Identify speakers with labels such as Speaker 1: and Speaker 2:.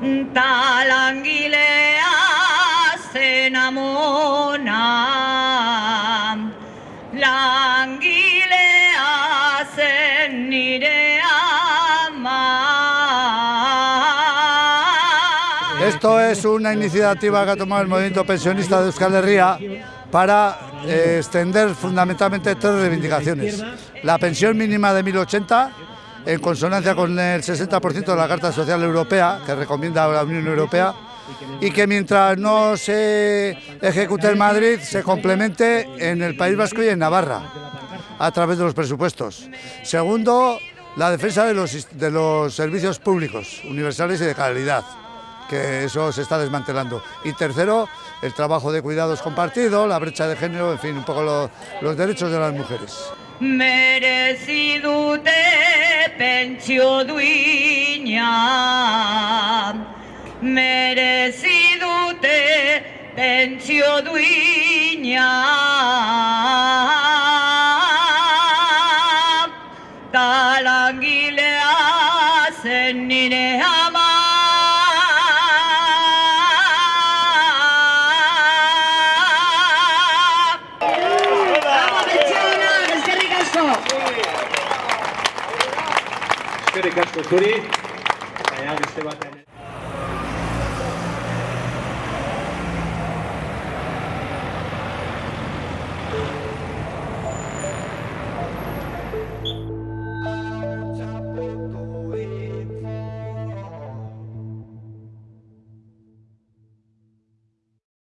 Speaker 1: Ta langilea zen amona Langilea zen nire ama
Speaker 2: Esto es una iniciativa que ha tomado el movimiento pensionista de Euskal Herria para eh, extender fundamentalmente tres reivindicaciones. La pensión mínima de 1080, en consonancia con el 60% de la Carta Social Europea, que recomienda la Unión Europea, y que mientras no se ejecute en Madrid, se complemente en el País Vasco y en Navarra, a través de los presupuestos. Segundo, la defensa de los, de los servicios públicos, universales y de calidad que eso se está desmantelando. Y tercero, el trabajo de cuidados compartido, la brecha de género, en fin, un poco lo, los derechos de las mujeres.
Speaker 1: Merezi dute pentsio duina Merezi dute pentsio duina Ta langilea zen nire ama
Speaker 3: Eskerrik asko
Speaker 4: zuri, baina beste batean.